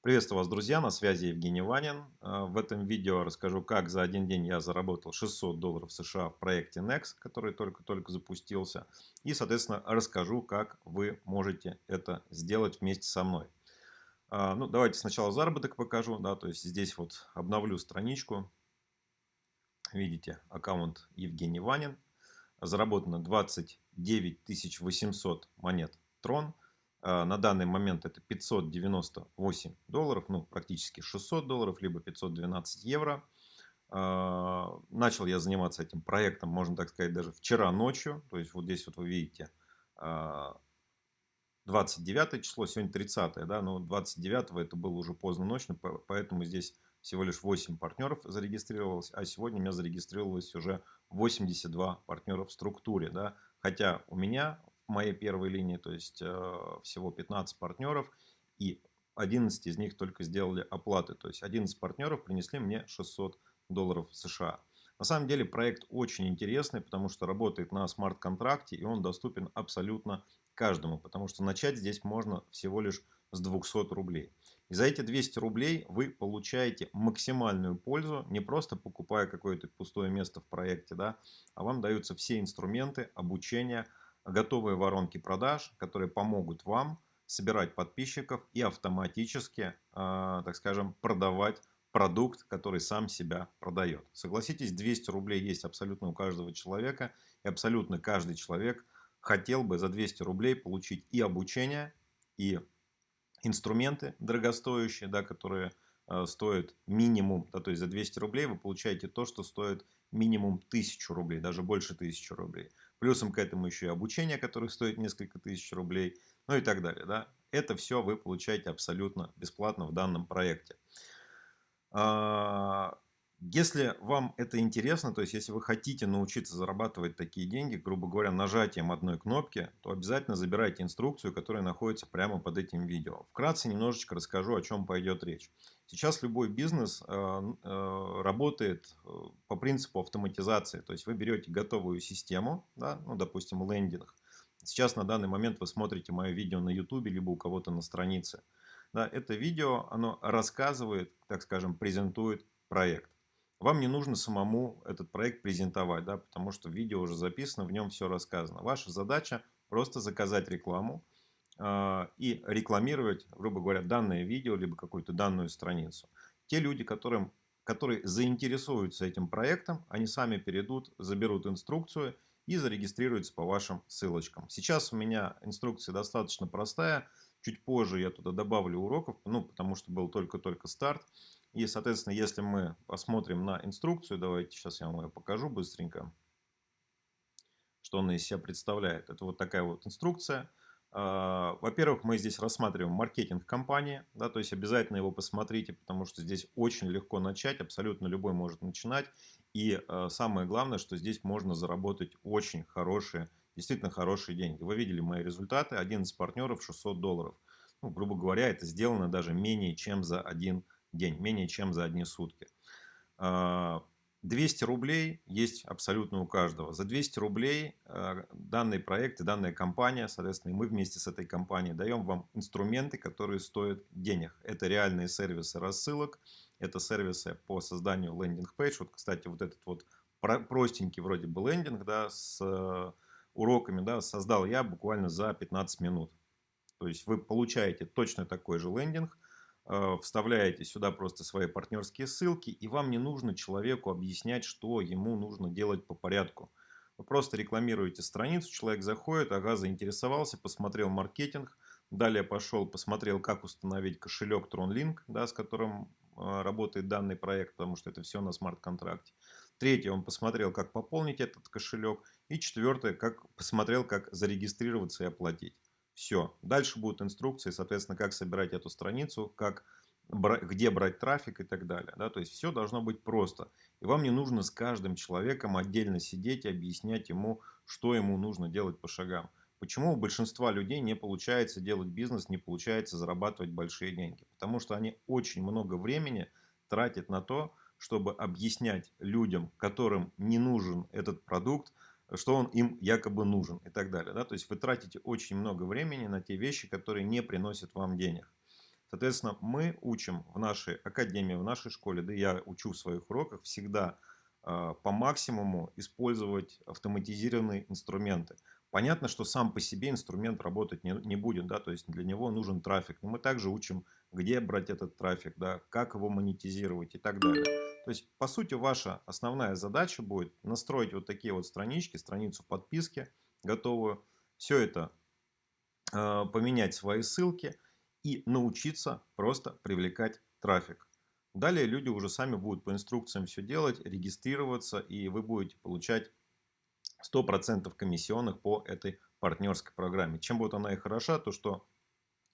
Приветствую вас, друзья! На связи Евгений Ванин. А, в этом видео расскажу, как за один день я заработал 600 долларов США в проекте Next, который только-только запустился. И, соответственно, расскажу, как вы можете это сделать вместе со мной. А, ну, давайте сначала заработок покажу. Да, то есть здесь вот обновлю страничку. Видите, аккаунт Евгений Ванин. Заработано 29 800 монет Трон. А, на данный момент это 598 долларов, ну практически 600 долларов, либо 512 евро. А, начал я заниматься этим проектом, можно так сказать, даже вчера ночью. То есть вот здесь вот вы видите 29 а, число, сегодня 30, да, но 29 это было уже поздно ночью, поэтому здесь всего лишь 8 партнеров зарегистрировалось, а сегодня у меня зарегистрировалось уже 82 партнера в структуре, да, хотя у меня моей первой линии, то есть э, всего 15 партнеров, и 11 из них только сделали оплаты. То есть 11 партнеров принесли мне 600 долларов США. На самом деле проект очень интересный, потому что работает на смарт-контракте и он доступен абсолютно каждому, потому что начать здесь можно всего лишь с 200 рублей. И за эти 200 рублей вы получаете максимальную пользу, не просто покупая какое-то пустое место в проекте, да, а вам даются все инструменты обучения, готовые воронки продаж, которые помогут вам собирать подписчиков и автоматически, а, так скажем, продавать продукт, который сам себя продает. Согласитесь, 200 рублей есть абсолютно у каждого человека, и абсолютно каждый человек хотел бы за 200 рублей получить и обучение, и инструменты дорогостоящие, да, которые э, стоят минимум, да, то есть за 200 рублей вы получаете то, что стоит минимум 1000 рублей, даже больше 1000 рублей. Плюсом к этому еще и обучение, которое стоит несколько тысяч рублей, ну и так далее. Да? Это все вы получаете абсолютно бесплатно в данном проекте. А, если вам это интересно, то есть если вы хотите научиться зарабатывать такие деньги, грубо говоря, нажатием одной кнопки, то обязательно забирайте инструкцию, которая находится прямо под этим видео. Вкратце немножечко расскажу, о чем пойдет речь. Сейчас любой бизнес э, э, работает э, по принципу автоматизации. То есть вы берете готовую систему, да, ну, допустим, лендинг. Сейчас на данный момент вы смотрите мое видео на YouTube, либо у кого-то на странице. Да, это видео, оно рассказывает, так скажем, презентует проект. Вам не нужно самому этот проект презентовать, да, потому что видео уже записано, в нем все рассказано. Ваша задача просто заказать рекламу э, и рекламировать, грубо говоря, данное видео, либо какую-то данную страницу. Те люди, которым, которые заинтересуются этим проектом, они сами перейдут, заберут инструкцию и зарегистрируются по вашим ссылочкам. Сейчас у меня инструкция достаточно простая. Чуть позже я туда добавлю уроков, ну, потому что был только-только старт. И, соответственно, если мы посмотрим на инструкцию, давайте сейчас я вам ее покажу быстренько, что она из себя представляет. Это вот такая вот инструкция. А, во-первых, мы здесь рассматриваем маркетинг компании, да, то есть обязательно его посмотрите, потому что здесь очень легко начать, абсолютно любой может начинать. И а, самое главное, что здесь можно заработать очень хорошие, действительно хорошие деньги. Вы видели мои результаты, 11 партнеров, 600 долларов. Ну, грубо говоря, это сделано даже менее чем за один день, менее чем за одни сутки. 200 а, рублей есть абсолютно у каждого. За 200 рублей а, данный проект и данная компания, соответственно, мы вместе с этой компанией даем вам инструменты, которые стоят денег. Это реальные сервисы рассылок, это сервисы по созданию лендинг-пейдж. Вот, кстати, вот этот вот простенький вроде бы лендинг да, с э, уроками да, создал я буквально за 15 минут. То есть вы получаете точно такой же лендинг, вставляете сюда просто свои партнерские ссылки, и вам не нужно человеку объяснять, что ему нужно делать по порядку. Вы просто рекламируете страницу, человек заходит, ага, заинтересовался, посмотрел маркетинг, далее пошел, посмотрел, как установить кошелек TronLink, да, с которым э, работает данный проект, потому что это все на смарт-контракте. Третье, он посмотрел, как пополнить этот кошелек. И четвертое, как посмотрел, как зарегистрироваться и оплатить. Все. Дальше будут инструкции, соответственно, как собирать эту страницу, как, где брать трафик и так далее. Да? То есть все должно быть просто. И вам не нужно с каждым человеком отдельно сидеть и объяснять ему, что ему нужно делать по шагам. Почему у большинства людей не получается делать бизнес, не получается зарабатывать большие деньги? Потому что они очень много времени тратят на то, чтобы объяснять людям, которым не нужен этот продукт, что он им якобы нужен и так далее. Да? То есть вы тратите очень много времени на те вещи, которые не приносят вам денег. Соответственно, мы учим в нашей академии, в нашей школе, да я учу в своих уроках всегда э, по максимуму использовать автоматизированные инструменты. Понятно, что сам по себе инструмент работать не, не будет, да, то есть для него нужен трафик. Но мы также учим, где брать этот трафик, да, как его монетизировать и так далее. То есть, по сути, ваша основная задача будет настроить вот такие вот странички, страницу подписки готовую, все это э, поменять свои ссылки и научиться просто привлекать трафик. Далее люди уже сами будут по инструкциям все делать, регистрироваться, и вы будете получать 100% комиссионных по этой партнерской программе. Чем будет она и хороша, то что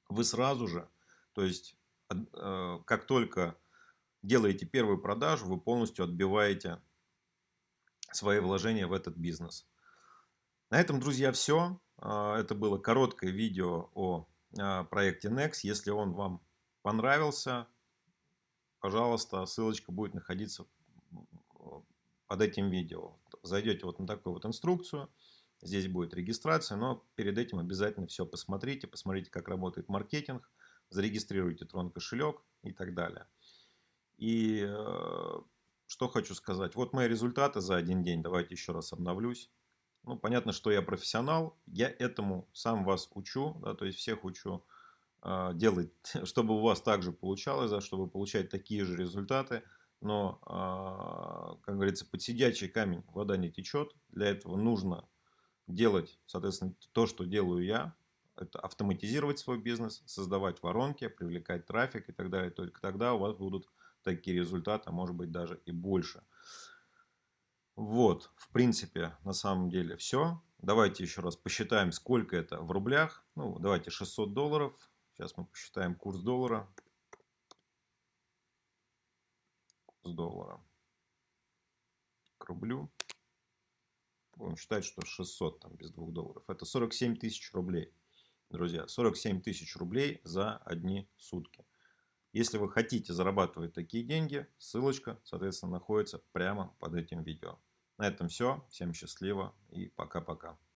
вы сразу же, то есть э, как только делаете первую продажу, вы полностью отбиваете свои вложения в этот бизнес. На этом, друзья, все. А, это было короткое видео о а, проекте Next. Если он вам понравился, пожалуйста, ссылочка будет находиться под этим видео. Зайдете вот на такую вот инструкцию. Здесь будет регистрация, но перед этим обязательно все посмотрите. Посмотрите, как работает маркетинг. Зарегистрируйте Трон кошелек и так далее. И э, что хочу сказать. Вот мои результаты за один день. Давайте еще раз обновлюсь. Ну, понятно, что я профессионал. Я этому сам вас учу. Да, то есть всех учу э, делать, чтобы у вас также получалось, да, чтобы получать такие же результаты но, а, как говорится, под сидячий камень вода не течет. Для этого нужно делать, соответственно, то, что делаю я. Это автоматизировать свой бизнес, создавать воронки, привлекать трафик и так далее. Только тогда у вас будут такие результаты, а может быть даже и больше. Вот, в принципе, на самом деле все. Давайте еще раз посчитаем, сколько это в рублях. Ну, давайте 600 долларов. Сейчас мы посчитаем курс доллара. С доллара к рублю. Будем считать, что 600 там без 2 долларов. Это 47 тысяч рублей. Друзья, 47 тысяч рублей за одни сутки. Если вы хотите зарабатывать такие деньги, ссылочка, соответственно, находится прямо под этим видео. На этом все. Всем счастливо и пока-пока.